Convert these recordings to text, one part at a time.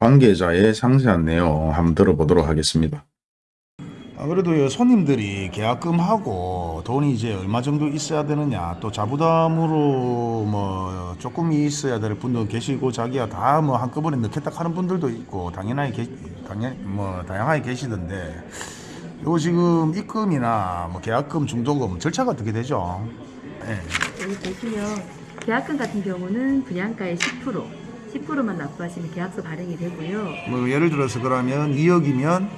관계자의 상세한 내용 한번 들어보도록 하겠습니다. 아, 그래도 손님들이 계약금하고 돈이 이제 얼마 정도 있어야 되느냐 또 자부담으로 뭐 조금 있어야 될 분도 계시고 자기야 다 뭐 한꺼번에 넣겠다 하는 분들도 있고 당연하게 계, 당연 뭐 다양하게 계시던데 요 지금 입금이나 뭐 계약금 중도금 절차가 어떻게 되죠? 예. 여기 보시면 계약금 같은 경우는 분양가의 10% 10%만 납부하시면 계약서 발행이 되고요. 뭐 예를 들어서 그러면 2억이면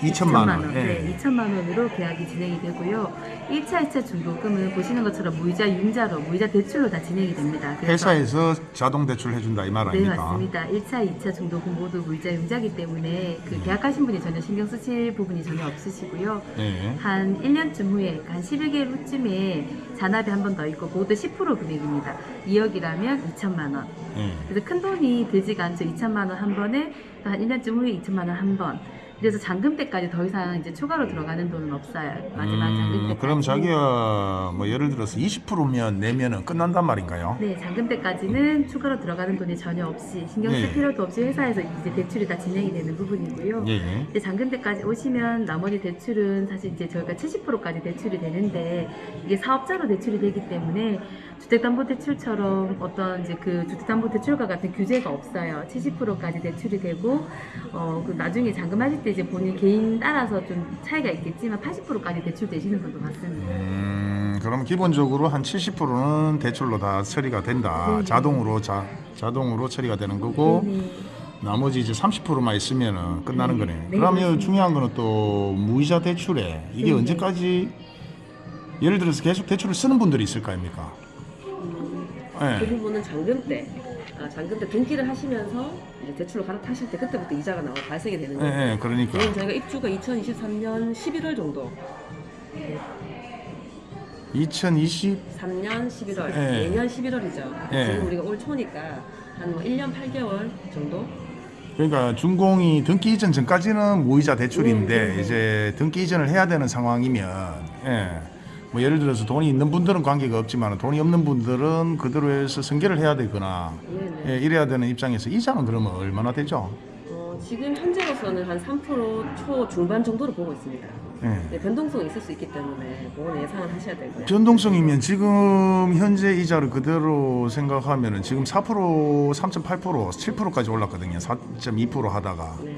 2천만 원. 예. 네, 2천만 원으로 계약이 진행이 되고요. 1차, 2차 중도금은 보시는 것처럼 무이자, 융자로, 무이자 대출로 다 진행이 됩니다. 회사에서 자동 대출 해준다 이말 네, 아닙니까? 맞습니다. 1차, 2차 중도금 모두 무이자, 융자기 때문에 그 계약하신 분이 전혀 신경 쓰실 부분이 전혀 없으시고요. 예. 한 1년쯤 후에, 한 11개월 후쯤에 잔압이 한 번 더 있고 모두 10% 금액입니다. 2억이라면 2천만 원. 예. 그래서 큰 돈이 들지가 않죠. 2천만 원 한 번에 한 1년쯤 후에 2천만 원 한 번. 그래서 잔금 때까지 더 이상 이제 추가로 들어가는 돈은 없어요. 마지막 잔금 음, 때까지. 그럼 자기가 뭐 예를 들어서 20%면 내면은 끝난단 말인가요? 네, 잔금 때까지는 추가로 들어가는 돈이 전혀 없이 신경 쓸 예. 필요도 없이 회사에서 이제 대출이 다 진행이 되는 부분이고요. 예. 예. 이제 잔금 때까지 오시면 나머지 대출은 사실 이제 저희가 70%까지 대출이 되는데 이게 사업자로 대출이 되기 때문에 주택담보대출처럼 어떤 이제 그 주택담보대출과 같은 규제가 없어요. 70%까지 대출이 되고 어, 그 나중에 잔금하실 때 이제 본인 개인 따라서 좀 차이가 있겠지만 80%까지 대출되시는 분도 많습니다. 음, 그럼 기본적으로 한 70%는 대출로 다 처리가 된다. 네. 자동으로 자 자동으로 처리가 되는 거고 네네. 나머지 이제 30%만 있으면은 끝나는 네. 거네. 네, 그러면. 중요한 거는 또 무이자 대출에 이게 네. 언제까지 예를 들어서 계속 대출을 쓰는 분들이 있을 거 아닙니까? 그 예. 부분은 잔금 때, 아, 잔금 때 등기를 하시면서 이제 대출로 갈아타실 때 그때부터 이자가 나와 발생이 되는 예, 거예요. 예, 그러니까. 지금 저희가 입주가 2023년 11월 정도, 2020 3년 11월, 예. 내년 11월이죠. 예. 지금 우리가 올 초니까 한 뭐 1년 8개월 정도? 그러니까 준공이 등기 이전 전까지는 무이자 대출인데 음, 음, 음. 이제 등기 이전을 해야 되는 상황이면 예. 뭐 예를 들어서 돈이 있는 분들은 관계가 없지만 돈이 없는 분들은 그대로 해서 승계를 해야 되거나 네네. 예, 이래야 되는 입장에서 이자는 그러면 얼마나 되죠? 어, 지금 현재로서는 한 3%초 중반 정도로 보고 있습니다. 예. 네, 변동성이 있을 수 있기 때문에 그거는 예상을 하셔야 되고요. 변동성이면 지금 현재 이자를 그대로 생각하면 은 지금 4% 3.8% 7%까지 올랐거든요. 4.2% 하다가 네.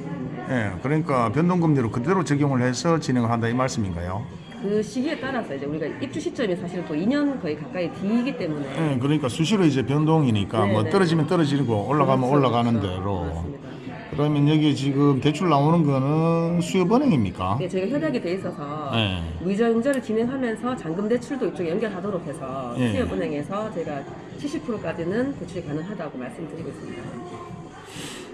예. 그러니까 변동금리로 그대로 적용을 해서 진행을 한다 이 말씀인가요? 그 시기에 따라서 이제 우리가 입주 시점이 사실 또 2년 거의 가까이 뒤이기 때문에 예, 그러니까 수시로 이제 변동이니까 네, 뭐 네. 떨어지면 떨어지고 올라가면 그렇죠, 올라가는 그렇죠. 대로. 맞습니다. 그러면 여기 지금 대출 나오는 거는 수협은행입니까? 네, 저희가 협약이 돼 있어서 네. 무이자 융자를 진행하면서 잔금 대출도 이쪽에 연결하도록 해서 예. 수협은행에서 제가 70%까지는 대출이 가능하다고 말씀드리고 있습니다.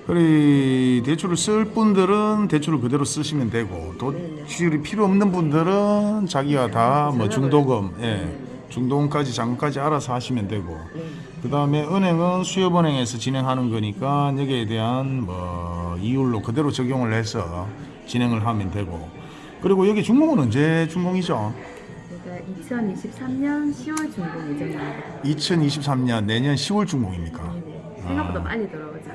그래 대출을 쓸 분들은 대출을 그대로 쓰시면 되고 대출이 필요 없는 분들은 자기가 다 뭐 중도금, 예, 중도금까지 잔금까지 알아서 하시면 되고. 네. 그 다음에 은행은 수협은행에서 진행하는 거니까 여기에 대한 뭐 이율로 그대로 적용을 해서 진행을 하면 되고 그리고 여기 준공은 언제 준공이죠? 제가 2023년 10월 중공 예정입니다. 2023년 내년 10월 준공입니까? 네네. 생각보다 빨리 들어오죠.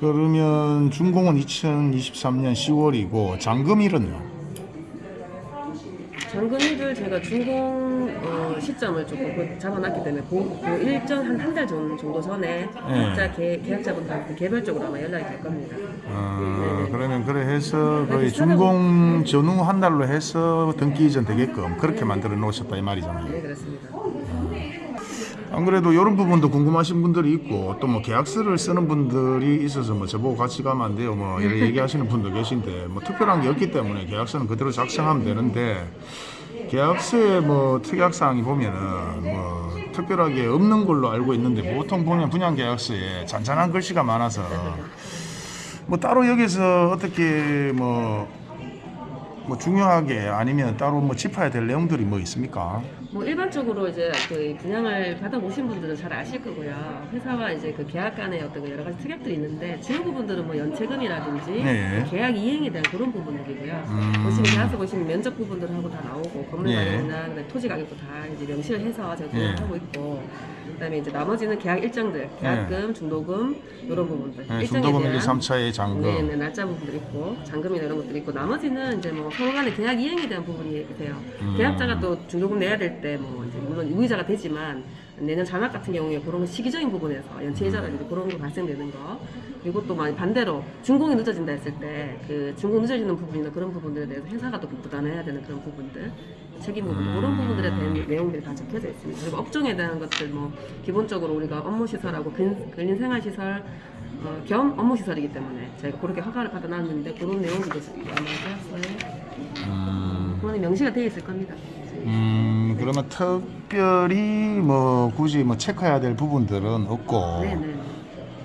그러면 준공은 2023년 10월이고 잔금일은요? 잔금일을 제가 준공 어, 시점을 조금 그 잡아놨기 때문에 그, 그 일정 한 한 달 정도 전에 각자 계, 계약자분들한테 개별적으로 아마 연락이 갈 겁니다. 어, 그러면 그래 해서 거의 준공 전후 한 달로 해서 등기 이전 되게끔 그렇게 만들어 놓으셨다 이 말이잖아요. 네, 그렇습니다. 안 그래도 이런 부분도 궁금하신 분들이 있고 또 뭐 계약서를 쓰는 분들이 있어서 뭐 저보고 같이 가면 안 돼요. 뭐 이렇게 얘기하시는 분도 계신데 뭐 특별한 게 없기 때문에 계약서는 그대로 작성하면 되는데 계약서에 뭐 특약 사항이 보면은 뭐 특별하게 없는 걸로 알고 있는데 보통 보면 분양 계약서에 잔잔한 글씨가 많아서 뭐 따로 여기서 어떻게 뭐, 뭐 중요하게 아니면 따로 뭐 짚어야 될 내용들이 뭐 있습니까? 뭐 일반적으로 이제 그 분양을 받아보신 분들은 잘 아실 거고요. 회사와 이제 그 계약 간의 어떤 그 여러 가지 특약들이 있는데 주요 부분들은 뭐 연체금이라든지 네. 계약 이행에 대한 그런 부분들이고요. 음. 보시면 계약서 보시면 면적 부분들하고 다 나오고 건물 예. 가격이나 그다음에 토지 가격도 다 이제 명시를 해서 제가 예. 공개하고 있고 그다음에 이제 나머지는 계약 일정들, 계약금, 중도금 이런 부분들. 네, 중도금 1, 2, 대한 3차의 잔금. 네, 네, 날짜 부분들 있고 잔금이나 이런 것들 있고 나머지는 이제 뭐 서로 간의 계약 이행에 대한 부분이 돼요. 음. 계약자가 또 중도금 내야 될 때 뭐 이제 물론 유의자가 되지만 내년 잔액 같은 경우에 그런 시기적인 부분에서 연체이자라든지 그런 거 발생되는 거 그리고 또 많이 반대로 준공이 늦어진다 했을 때 그 준공 늦어지는 부분이나 그런 부분들에 대해서 회사가 또 부담해야 되는 그런 부분들 책임 부분 음. 그런 부분들에 대한 내용들이 다 적혀져 있습니다. 그리고 업종에 대한 것들 뭐 기본적으로 우리가 업무 시설하고 근, 근린 생활 시설 어, 겸 업무 시설이기 때문에 저희가 그렇게 허가를 받아놨는데 그런 내용들도 아마 되었어요. 음, 그거는 명시가 되어 있을 겁니다. 음, 그러면 특별히 뭐 굳이 뭐 체크해야 될 부분들은 없고 네네.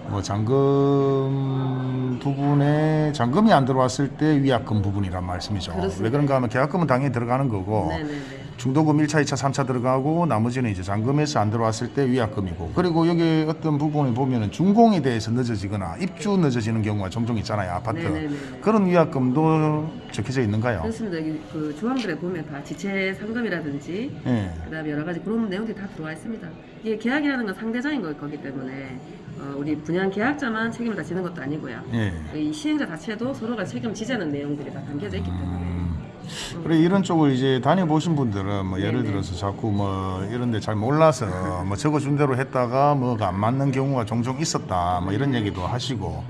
뭐 잔금 부분에 잔금이 안 들어왔을 때 위약금 부분이란 말씀이죠. 그렇습니다. 왜 그런가 하면 계약금은 당연히 들어가는 거고 네네네. 중도금 1차, 2차, 3차 들어가고 나머지는 이제 잔금에서 안 들어왔을 때 위약금이고 그리고 여기 어떤 부분을 보면은 준공에 대해서 늦어지거나 입주 늦어지는 경우가 종종 있잖아요 아파트 네네네. 그런 위약금도 적혀져 있는가요? 그렇습니다. 여기 그 조항들에 보면 다 지체 상금이라든지 예. 그다음에 여러 가지 그런 내용들이 다 들어와 있습니다. 이게 계약이라는 건 상대적인 걸 거기 때문에 어, 우리 분양 계약자만 책임을 다 지는 것도 아니고요. 예. 이 시행자 자체도 서로가 책임을 지자는 내용들이 다 담겨져 있기 때문에 그래 이런 쪽을 이제 다녀보신 분들은 뭐 예를. 들어서 자꾸 뭐 이런데 잘 몰라서 뭐 적어준 대로 했다가 뭐가 안 맞는 경우가 종종 있었다 뭐 이런 얘기도 하시고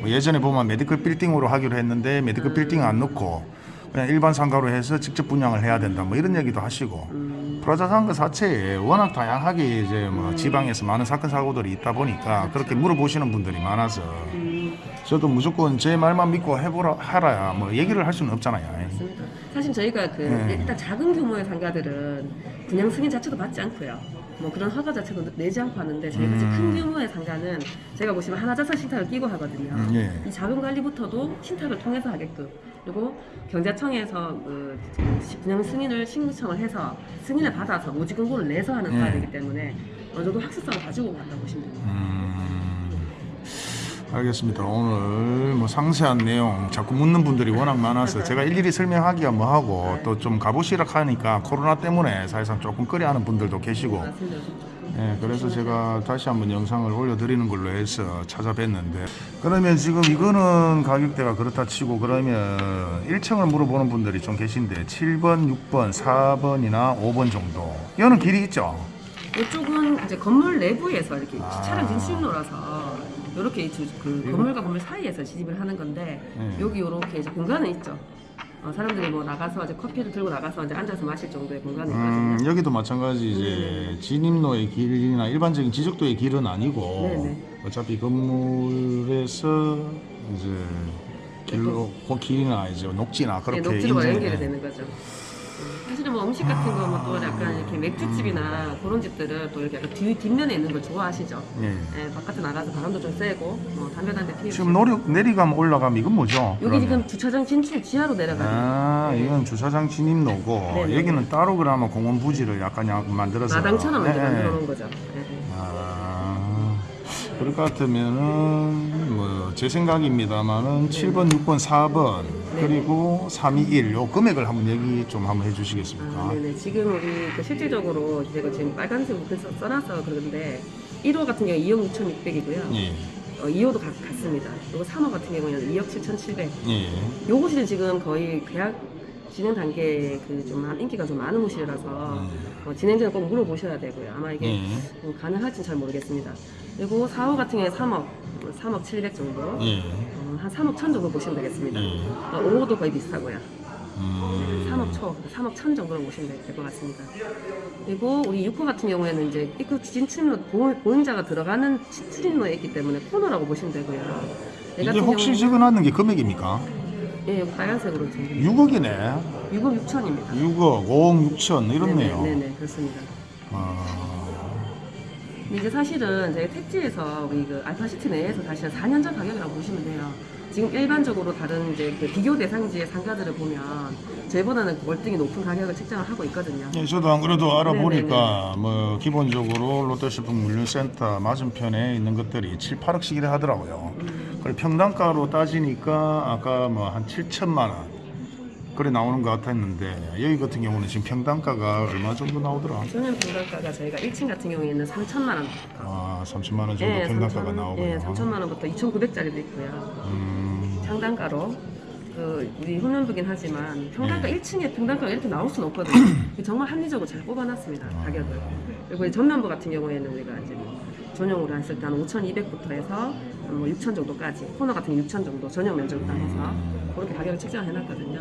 뭐 예전에 보면 medical 빌딩으로 하기로 했는데 medical 빌딩 안 넣고 그냥 일반 상가로 해서 직접 분양을 해야 된다 뭐 이런 얘기도 하시고 음, 프라자 상가 자체에 워낙 다양하게 이제 뭐 지방에서 많은 사건 사고들이 있다 보니까 그렇게 물어보시는 분들이 많아서 음, 저도 무조건 제 말만 믿고 해보라 하라야 뭐 얘기를 할 수는 없잖아요. 맞습니다. 사실 저희가 그 네. 일단 작은 규모의 상가들은 분양 승인 자체도 받지 않고요. 뭐 그런 허가 자체도 내지 않고 하는데 저희가 음. 큰 규모의 상가는 제가 보시면 하나자산 신탁을 끼고 하거든요. 음, 예. 이 자금 관리부터도 신탁을 통해서 하게끔 그리고 경자청에서 그 분양 승인을 신청을 해서 승인을 받아서 모집 공고를 내서 하는 예. 사업이기 때문에 어느 정도 확실성을 가지고 간다고 보시면 됩니다. 음, 알겠습니다. 오늘 뭐 상세한 내용 자꾸 묻는 분들이 워낙 많아서 제가 일일이 설명하기가 뭐하고 또 좀 가보시라 하니까 코로나 때문에 사실상 조금 꺼려하는 분들도 계시고. 예, 그래서 제가 다시 한번 영상을 올려드리는 걸로 해서 찾아뵀는데 그러면 지금 이거는 가격대가 그렇다 치고 그러면 1층을 물어보는 분들이 좀 계신데 7번, 6번, 4번이나 5번 정도 이거는 길이 있죠? 이쪽은 이제 건물 내부에서 이렇게 아. 차량 진출로라서 이렇게 그 건물과 건물 사이에서 진입을 하는 건데 네. 여기 이렇게 이제 공간은 있죠. 어, 사람들이 뭐 나가서 이제 커피를 들고 나가서 이제 앉아서 마실 정도의 공간이 음. 여기도 마찬가지 이제 진입로의 길이나 일반적인 지적도의 길은 아니고 네네. 어차피 건물에서 이제 길로 그 길이나 이제 녹지나 네, 그렇게 녹지로가 인증- 연결이 되는 거죠. 음, 사실은 뭐 음식 같은 거 뭐또 약간 이렇게 맥주집이나 그런 집들은 또 이렇게 약간 뒤, 뒷면에 있는 걸 좋아하시죠. 예. 예, 바깥에 나가서 바람도 좀 쐬고 뭐 담배 한대 피우고 지금 노리, 내리감 올라가면 이건 뭐죠? 여기 그러면? 지금 주차장 진출 지하로 내려가는 아 이건 주차장 진입로고 네네. 여기는 따로 그러면 공원 부지를 약간 약 만들어서 마당처럼 이제 네. 만들어 놓은 거죠. 예, 예. 아, 그럴 것 같으면은 뭐 제 생각입니다만은 7번, 6번, 4번 네. 그리고 321, 요 금액을 한번 얘기 좀 한번 해주시겠습니까? 아, 네네. 지금 우리 그 실질적으로 제가 지금 빨간색부터 써- 써놔서 그러는데 1호 같은 경우 2억 6,600이고요. 예, 어, 2호도 같, 같습니다. 그리고 3호 같은 경우는 2억 7,700. 예, 요것이 지금 거의 계약 진행 단계에 그좀 인기가 좀 많은 호실이라서 음. 어, 진행자는 꼭 물어보셔야 되고요. 아마 이게 예, 음, 가능할지는 잘 모르겠습니다. 그리고 4호 같은 경우에 3억, 3억 700 정도. 예, 어, 한 3억 1000 정도 보시면 되겠습니다. 예. 어, 5호도 거의 비슷하고요. 음, 3억 초, 3억 천 정도로 보시면 될 것 같습니다. 그리고 우리 6호 같은 경우에는 이제 입구 진출로 보- 보행자가 들어가는 진출로에 있기 때문에 코너라고 보시면 되고요. 얘 이게 혹시 경우는- 적어놨는 게 금액입니까? 예, 여기 빨간색으로 지금 6억이네. 6억 6천입니다. 6억, 5억 6천 이렇네요. 네네, 네네, 그렇습니다. 아, 근데 이게 사실은 저희 택지에서 우리 그 알파시티 내에서 사실 4년 전 가격이라고 보시면 돼요. 지금 일반적으로 다른 이제 그 비교 대상지의 상가들을 보면 저희보다는 월등히 높은 가격을 책정을 하고 있거든요. 예, 저도 안 그래도 알아보니까 뭐 기본적으로 롯데쇼핑 물류센터 맞은편에 있는 것들이 7, 8억씩이라 하더라고요. 그리고 평당가로 따지니까 아까 뭐 한 7천만 원 그래 나오는 것 같았는데 여기 같은 경우는 지금 평당가가 얼마 정도 나오더라? 전용 평당가가 저희가 1층 같은 경우에는 3천만 원. 아 30만 원 정도 평당가가 나오고요. 예, 3천만 원부터 2,900짜리도 있고요. 음, 평당가로 그 우리 홈런부긴 하지만 평당가 네. 1층에 평당가가 이렇게 나올 수는 없거든요. 정말 합리적으로 잘 뽑아놨습니다 아. 가격을. 그리고 이 전면부 같은 경우에는 우리가 이제 뭐 전용으로 했을 때 한 5,200부터 해서 뭐 6,000 정도까지 코너 같은 게 6,000 정도 전용 면적을 다 해서 그렇게 가격을 책정을 해놨거든요.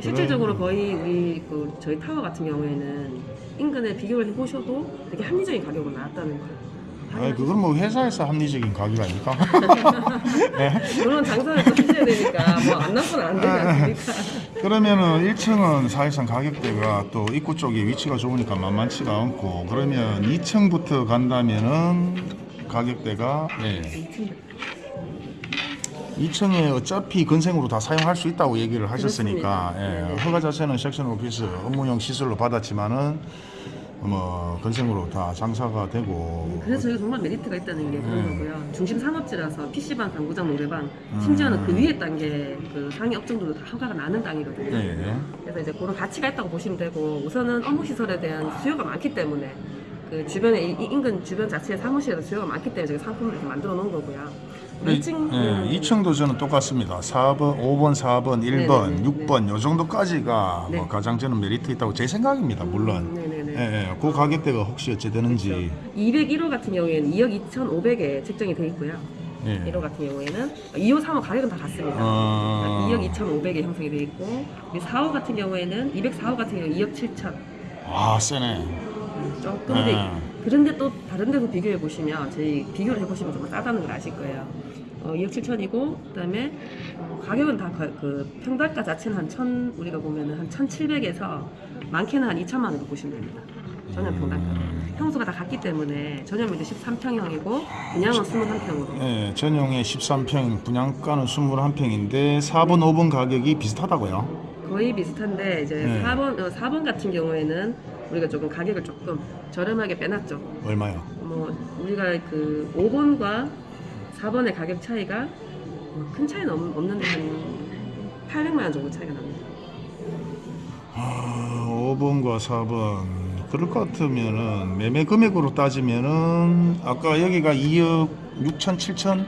실질적으로 거의 우리 그 저희 타워 같은 경우에는 인근에 비교를 해보셔도 되게 합리적인 가격으로 나왔다는 거예요. 아니 그건 뭐 회사에서 합리적인 가격 아닙니까? 물론 장사를 또 하셔야 되니까 뭐 안 나쁘면 안 되지 않습니까? 그러면은 1층은 사실상 가격대가 또 입구 쪽에 위치가 좋으니까 만만치가 않고 그러면 2층부터 간다면은 가격대가 예. 2층에 어차피 건생으로 다 사용할 수 있다고 얘기를 하셨으니까. 예, 네네. 허가 자체는 섹션 오피스 업무용 시설로 받았지만은 뭐 건생으로 다 장사가 되고 그래서 저희가 정말 메리트가 있다는 게 그런 음. 거고요. 중심 산업지라서 PC방, 당구장, 노래방, 심지어는 그 위에 단계 그 상위 업종들도 다 허가가 나는 땅이거든요. 예. 그래서 이제 그런 가치가 있다고 보시면 되고 우선은 업무 시설에 대한 수요가 많기 때문에 그 주변에 이 인근 주변 자체의 사무실에서 수요가 많기 때문에 저희 상품을 이렇게 만들어 놓은 거고요. 네, 2층 예, 2층도 저는 똑같습니다. 4번, 5번, 4번, 1번, 네네네. 6번 요 정도까지가 네. 뭐 가장 저는 메리트 있다고 제 생각입니다. 물론. 네네네. 예, 예. 그 가격대가 혹시 어찌 되는지 201호 같은 경우에는 2억 2,500에 책정이 돼 있고요. 예. 1호 같은 경우에는 2호, 3호 가격은 다 같습니다. 어... 2억 2,500에 형성이 돼 있고 우리 4호 같은 경우에는 204호 같은 경우 2억 7천 아, 세네. 조금 네. 더 그런데 또 다른 데서 비교해 보시면 저희 비교를 해보시면 정말 싸다는 걸 아실 거예요. 어, 2억 7천이고 그다음에 어, 가격은 다그 평당가 자체는 한 천 우리가 보면은 한 1,700에서 많게는 한 2천만 원도 보시면 됩니다. 전용 평당가. 음. 평수가 다 같기 때문에 전용면도 13평형이고 분양은 21평으로. 예, 전용에 13평, 분양가는 21평인데 4번, 5번 가격이 비슷하다고요. 거의 비슷한데 이제 네. 4번 어, 4번 같은 경우에는 우리가 조금 가격을 조금 저렴하게 빼놨죠. 얼마요? 뭐 우리가 그 5번과 4번의 가격 차이가 뭐큰 차이는 없- 없는데 한 800만 원 정도 차이가 납니다. 아, 5번과 4번 그럴 것 같으면은 매매 금액으로 따지면은 아까 여기가 2억 6천 7천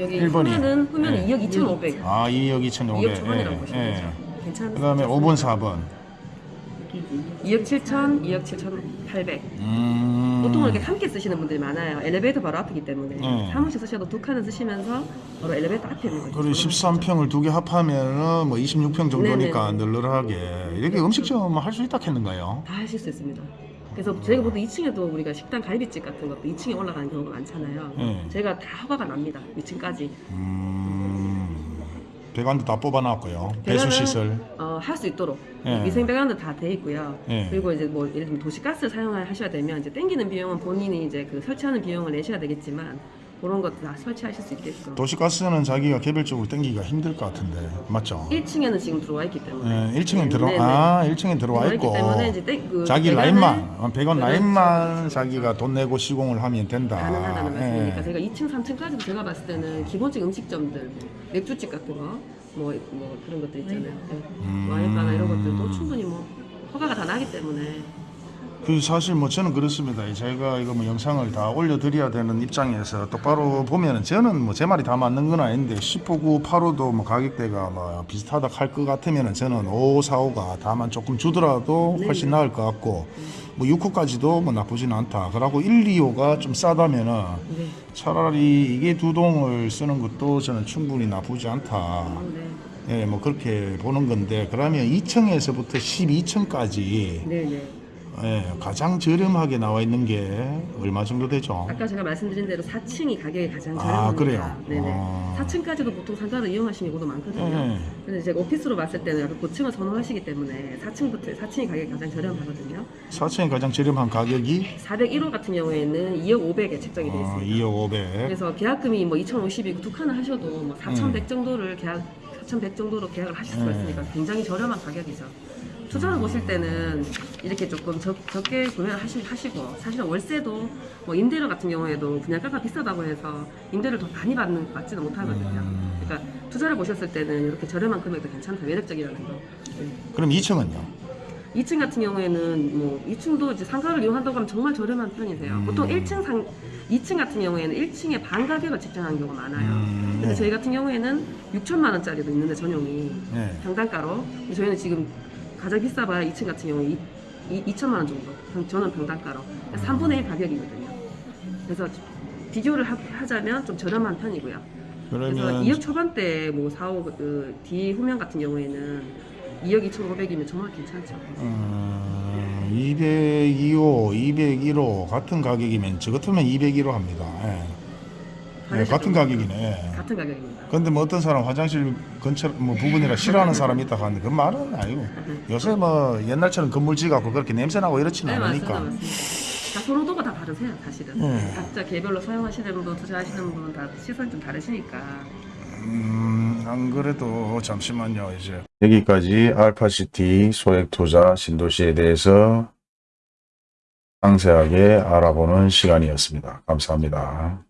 여기 일본이. 후면은 후면은 네. 2억 2,500, 아 2억 2천 2억 초반이라고 예, 보시면 예. 되죠. 괜찮은 그다음에 5번 4번 2억 7천, 2억 7,800. 음... 보통 이렇게 함께 쓰시는 분들이 많아요. 엘리베이터 바로 앞이기 때문에 네. 사무실 쓰셔도 두 칸을 쓰시면서 바로 엘리베이터 앞에 있는 거죠. 그리고 13평을 두 개 합하면은 뭐 26평 정도니까 널널하게 이렇게 음식점 할 수 있다 했는가요? 다 하실 수 있습니다. 그래서 저희가 보통 2층에도 우리가 식당 갈비집 같은 것도 2층에 올라가는 경우가 많잖아요. 네. 저희가 다 허가가 납니다. 2층까지. 음... 배관도 다 뽑아놨고요. 배수 시설. 어, 할 수 있도록 네. 위생 배관도 다 돼 있고요. 네. 그리고 이제 뭐 예를 들면 도시가스를 사용하셔야 되면 이제 땡기는 비용은 본인이 이제 그 설치하는 비용을 내셔야 되겠지만 그런 것도 다 설치하실 수 있게끔. 도시가스는 자기가 개별적으로 땡기기가 힘들 것 같은데 맞죠? 1층에는 지금 들어와 있기 때문에. 예, 1층에 들어 네, 네. 아 1층에 들어와 있고 때문에 이제 땡- 그 자기 라인만 어, 배관 그렇죠. 라인만 자기가 돈 내고 시공을 하면 된다. 가능하다는 말씀이니까 예. 제가 2층, 3층까지도 제가 봤을 때는 기본적인 음식점들, 뭐 맥주집 같은 거, 뭐, 뭐 그런 것들 있잖아요. 네. 음. 와인바나 이런 것들도 충분히 뭐 허가가 다 나기 때문에 그 사실 뭐 저는 그렇습니다. 제가 이거 뭐 영상을 다 올려드려야 되는 입장에서 똑바로 보면은 저는 뭐 제 말이 다 맞는 건 아닌데 10호구 8호도 뭐 가격대가 뭐 비슷하다 할 것 같으면은 저는 5, 4, 5가 다만 조금 주더라도 훨씬 네네. 나을 것 같고 뭐 6호까지도 뭐 나쁘진 않다. 그러고 1, 2호가 좀 싸다면은 네. 차라리 이게 두 동을 쓰는 것도 저는 충분히 나쁘지 않다. 어, 네. 예, 뭐 그렇게 보는 건데 그러면 2층에서부터 12층까지 네네. 예, 가장 저렴하게 나와 있는 게 얼마 정도 되죠? 아까 제가 말씀드린 대로 4층이 가격이 가장 아, 저렴합니다. 그래요? 네네. 어. 4층까지도 보통 상가를 이용하시는 경우도 많거든요. 예. 근데 제가 오피스로 봤을 때는 약간 고층을 선호하시기 때문에 4층부터 4층이 가격이 가장 저렴하거든요. 4층이 가장 저렴한 가격이 401호 같은 경우에는 2억 500에 책정이 되어 어, 있습니다. 2억 500. 그래서 계약금이 뭐 2,050이고 두 칸을 하셔도 뭐 4,100 음. 정도를 계약 4,100 정도로 계약을 하실 수가 음. 있으니까 굉장히 저렴한 가격이죠. 투자를 보실 때는 이렇게 조금 적, 적게 구매를 하시, 하시고 사실은 월세도 뭐 임대료 같은 경우에도 분양가가 비싸다고 해서 임대를 더 많이 받는 것 같지는 못하거든요. 음. 그러니까 투자를 보셨을 때는 이렇게 저렴한 금액도 괜찮다, 매력적이라는 거. 그럼 2층은요? 2층 같은 경우에는 뭐 2층도 이제 상가를 이용한다고 하면 정말 저렴한 편이세요. 음. 보통 1층 상 2층 같은 경우에는 1층에 반 가격을 책정하는 경우가 많아요. 음, 근데 네. 저희 같은 경우에는 6천만 원짜리도 있는데 전용이 네. 평당가로 저희는 지금 가장 비싸봐야 2층 같은 경우에 2, 2천만 원 정도 평- 저는 평당가로 그러니까 3분의 1 가격이거든요. 그래서 비교를 하, 하자면 좀 저렴한 편이고요. 그래서 그러면 2억 초반대 뭐 4, 5, 그, 뒤 후면 같은 경우에는 2억 2,500이면 정말 괜찮죠. 음, 202호, 201호 같은 가격이면 저 같으면 201호 합니다. 예. 네, 같은 가격이네. 같은 가격입니다. 근데 뭐 어떤 사람 화장실 근처 뭐 부분이라 싫어하는 사람이 있다 하는데 그 말은 아니고 요새 뭐 옛날처럼 건물지 갖고 그렇게 냄새 나고 이렇지는 네. 않으니까 맞습니다. 다 선호도가 다 다르세요, 사실은. 네. 각자 개별로 사용하시는 분, 투자하시는 분다 시선이 좀 다르시니까. 음, 안 그래도 잠시만요 이제 여기까지 알파시티 소액 투자 신도시에 대해서 상세하게 알아보는 시간이었습니다. 감사합니다.